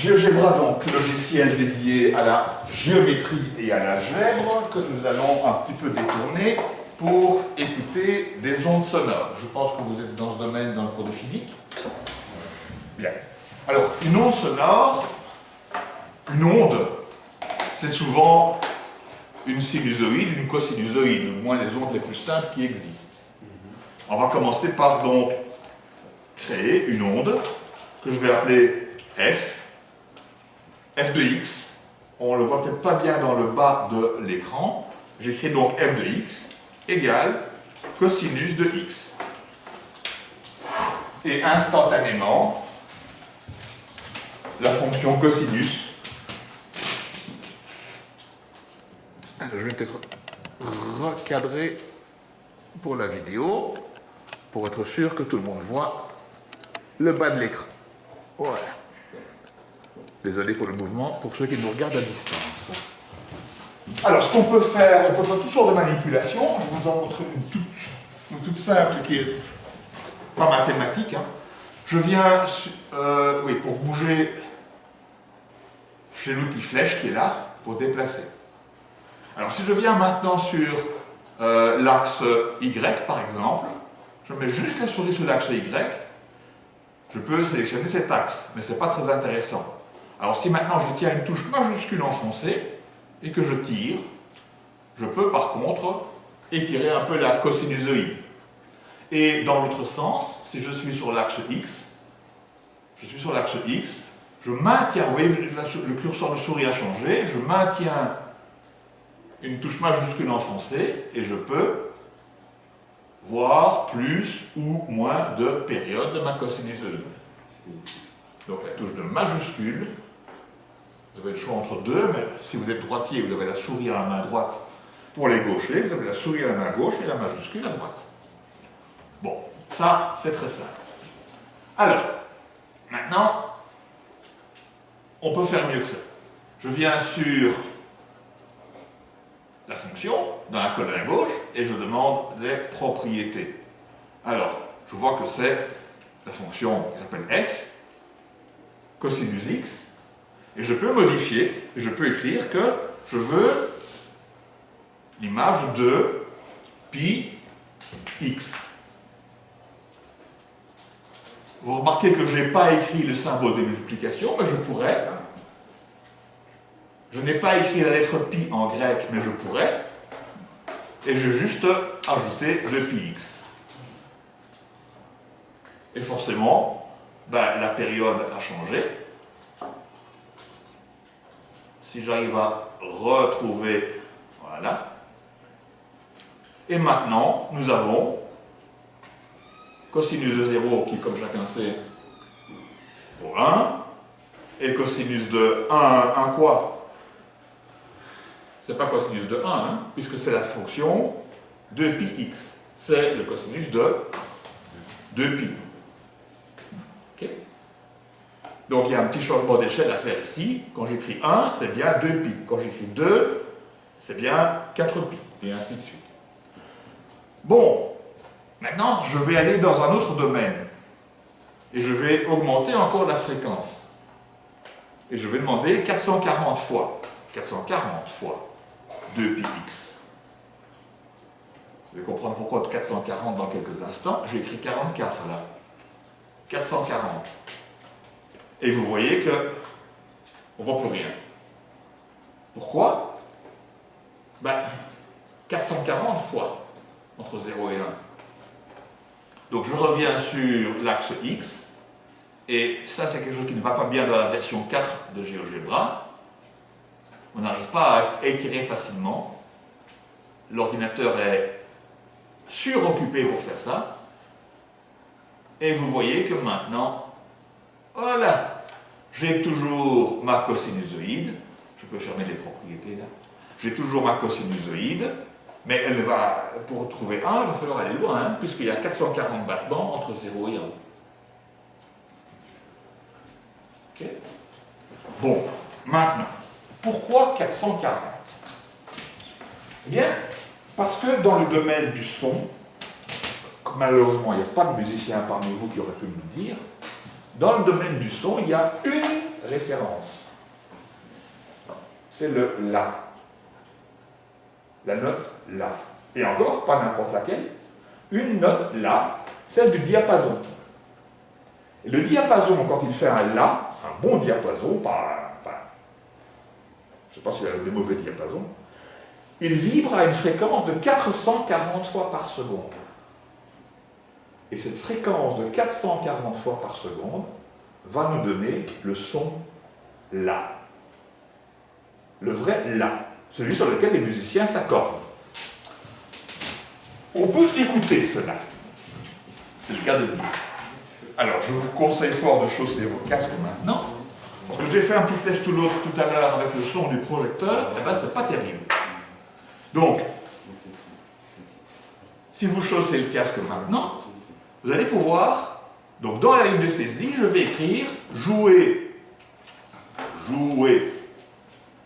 GeoGebra, donc, logiciel dédié à la géométrie et à l'algèbre, que nous allons un petit peu détourner pour écouter des ondes sonores. Je pense que vous êtes dans ce domaine dans le cours de physique. Bien. Alors, une onde sonore, une onde, c'est souvent une sinusoïde, une cosinusoïde, au moins les ondes les plus simples qui existent. On va commencer par donc créer une onde que je vais appeler f, f de x. On le voit peut-être pas bien dans le bas de l'écran. J'écris donc f de x égale cosinus de x. Et instantanément, la fonction cosinus je vais peut-être recadrer pour la vidéo, pour être sûr que tout le monde voit le bas de l'écran. Voilà. Désolé pour le mouvement, pour ceux qui nous regardent à distance. Alors, ce qu'on peut faire, on peut faire toutes sortes de manipulations. Je vous en montre une toute, simple qui est pas mathématique. Hein. Je viens, euh, oui, pour bouger chez l'outil flèche qui est là, pour déplacer. Alors si je viens maintenant sur euh, l'axe Y par exemple, je mets juste la souris sur l'axe Y, je peux sélectionner cet axe, mais ce n'est pas très intéressant. Alors si maintenant je tiens une touche majuscule enfoncée et que je tire, je peux par contre étirer un peu la cosinusoïde. Et dans l'autre sens, si je suis sur l'axe X, je suis sur l'axe X, je maintiens, vous voyez, le curseur de souris a changé, je maintiens une touche majuscule enfoncée et je peux voir plus ou moins de périodes de ma cosinusoïde. Donc la touche de majuscule, vous avez le choix entre deux, mais si vous êtes droitier, vous avez la souris à la main droite pour les gauchers, vous avez la souris à la main gauche et la majuscule à droite. Bon, ça, c'est très simple. Alors, maintenant, on peut faire mieux que ça. Je viens sur la fonction dans la colonne à gauche et je demande les propriétés. Alors, je vois que c'est la fonction qui s'appelle f, cosinus x, et je peux modifier, je peux écrire que je veux l'image de pi x. Vous remarquez que je n'ai pas écrit le symbole de multiplication, mais je pourrais je n'ai pas écrit la lettre pi en grec, mais je pourrais. Et je juste ajouter le pi x. Et forcément, ben, la période a changé. Si j'arrive à retrouver, voilà. Et maintenant, nous avons cosinus de 0 qui, comme chacun sait, vaut 1, et cosinus de 1, 1 quoi? C'est pas cosinus de 1, hein, puisque c'est la fonction de pi x. C'est le cosinus de 2pi. Donc il y a un petit changement d'échelle à faire ici. Quand j'écris 1, c'est bien 2pi. Quand j'écris 2, c'est bien 4pi. Et ainsi de suite. Bon, maintenant je vais aller dans un autre domaine. Et je vais augmenter encore la fréquence. Et je vais demander 440 fois. 440 fois. 2πx. Vous allez comprendre pourquoi 440 dans quelques instants. J'ai écrit 44 là. 440. Et vous voyez que on ne voit plus rien. Pourquoi? Ben, 440 fois entre 0 et 1. Donc je reviens sur l'axe X, et ça c'est quelque chose qui ne va pas bien dans la version 4 de GeoGebra on n'arrive pas à étirer facilement. L'ordinateur est suroccupé pour faire ça. Et vous voyez que maintenant, voilà, j'ai toujours ma cosinusoïde. Je peux fermer les propriétés là. J'ai toujours ma cosinusoïde, mais elle va, pour trouver 1, il va falloir aller loin, hein, puisqu'il y a 440 battements entre 0 et 1. Bon, maintenant, pourquoi 440 Eh bien, parce que dans le domaine du son, malheureusement, il n'y a pas de musicien parmi vous qui aurait pu le dire, Dans le domaine du son, il y a une référence. C'est le La. La note La. Et encore, pas n'importe laquelle. Une note La, celle du diapason. Le diapason, quand il fait un La, un bon diapason, pas, je ne sais pas s'il a des mauvais diapasons, il vibre à une fréquence de 440 fois par seconde. Et cette fréquence de 440 fois par seconde va nous donner le son La. Le vrai La, celui sur lequel les musiciens s'accordent. On peut écouter cela. C'est le cas de dire. Alors, je vous conseille fort de chausser vos casques maintenant, parce que j'ai fait un petit test tout, tout à l'heure avec le son du projecteur, et eh bien c'est pas terrible. Donc, si vous chaussez le casque maintenant, vous allez pouvoir, donc dans la ligne de saisie, je vais écrire jouer, jouer.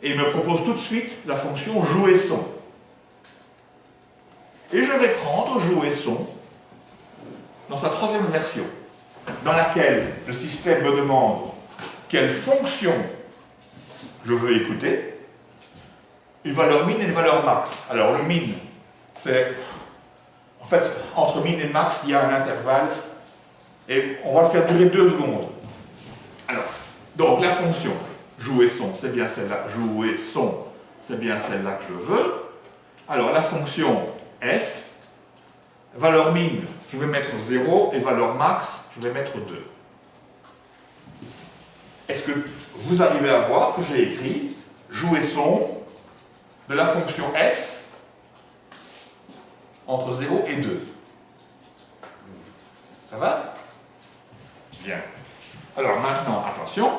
Et il me propose tout de suite la fonction jouer son. Et je vais prendre jouer son dans sa troisième version, dans laquelle le système me demande quelle fonction je veux écouter, une valeur min et une valeur max. Alors le min, c'est en fait, entre min et max, il y a un intervalle, et on va le faire durer deux secondes. Alors, donc la fonction jouer son, c'est bien celle-là, jouer son, c'est bien celle-là que je veux. Alors la fonction f, valeur min, je vais mettre 0, et valeur max, je vais mettre 2. Est-ce que vous arrivez à voir que j'ai écrit jouer son de la fonction f entre 0 et 2. Ça va? Bien. Alors maintenant, attention,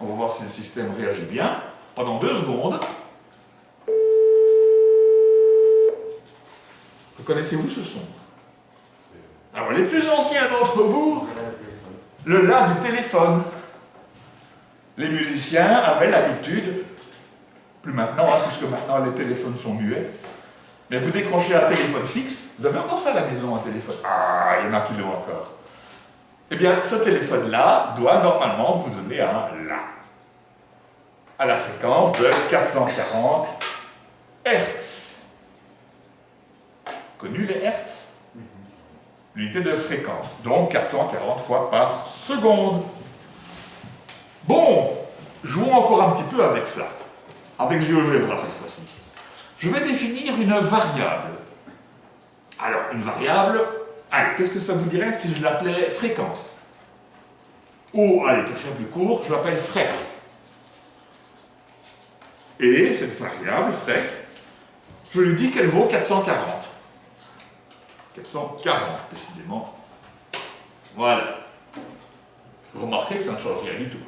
on va voir si le système réagit bien. Pendant deux secondes, reconnaissez-vous ce son? Alors les plus anciens d'entre vous, le La du téléphone. Les musiciens avaient l'habitude, plus maintenant, hein, puisque maintenant les téléphones sont muets, mais vous décrochez un téléphone fixe, vous avez encore ça à la maison, un téléphone. Ah, il y en a qui l'ont encore. Eh bien, ce téléphone-là doit normalement vous donner un La. À la fréquence de 440 Hertz. Connu les Hertz? L'unité de fréquence, donc 440 fois par seconde. Bon, jouons encore un petit peu avec ça. Avec GeoGebra cette fois-ci je vais définir une variable. Alors, une variable, allez, qu'est-ce que ça vous dirait si je l'appelais fréquence? Ou, allez, pour faire plus court, je l'appelle frec. Et cette variable, frec, je lui dis qu'elle vaut 440. 440, décidément. Voilà. Remarquez que ça ne change rien du tout.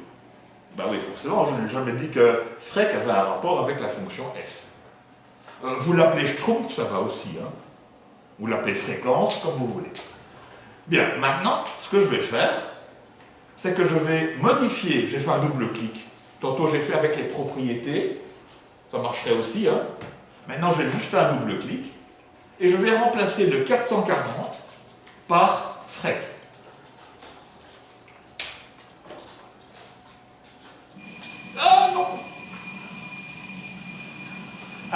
Ben oui, forcément, je n'ai jamais dit que frec avait un rapport avec la fonction f. Euh, vous l'appelez Schtroumpf, ça va aussi. Hein. Vous l'appelez fréquence, comme vous voulez. Bien, maintenant, ce que je vais faire, c'est que je vais modifier, j'ai fait un double clic. Tantôt j'ai fait avec les propriétés, ça marcherait aussi. Hein. Maintenant, je vais juste faire un double clic, et je vais remplacer le 440 par frec.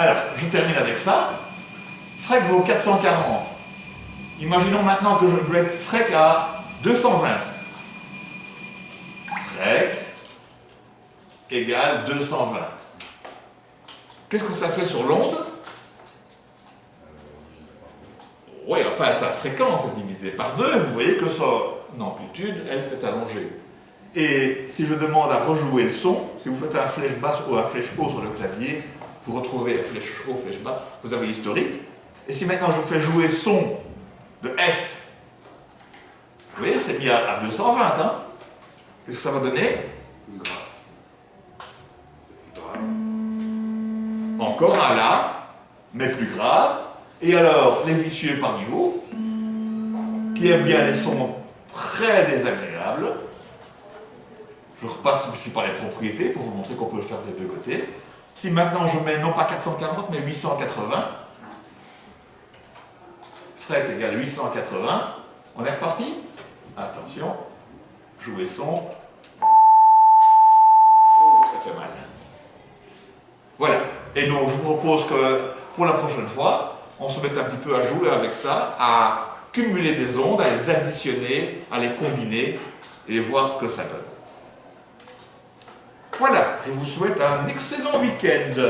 Alors, je termine avec ça. Frec vaut 440. Imaginons maintenant que je être frec à 220. Frec égale 220. Qu'est-ce que ça fait sur l'onde? Oui, enfin, sa fréquence est divisée par 2. Vous voyez que son amplitude, elle, s'est allongée. Et si je demande à rejouer le son, si vous faites un flèche basse ou un flèche haut sur le clavier, vous retrouvez flèche haut, flèche bas, vous avez l'historique. Et si maintenant je fais jouer son de F, vous voyez, c'est bien à 220, hein Qu'est-ce que ça va donner? Encore un La, mais plus grave. Et alors, les vicieux parmi vous, qui aiment bien les sons très désagréables, je repasse ici par les propriétés pour vous montrer qu'on peut le faire des deux côtés. Si maintenant je mets non pas 440, mais 880, fret égale 880, on est reparti Attention, jouer son. Oh, ça fait mal. Voilà. Et donc, je vous propose que pour la prochaine fois, on se mette un petit peu à jouer avec ça, à cumuler des ondes, à les additionner, à les combiner et voir ce que ça donne. Voilà, je vous souhaite un excellent week-end.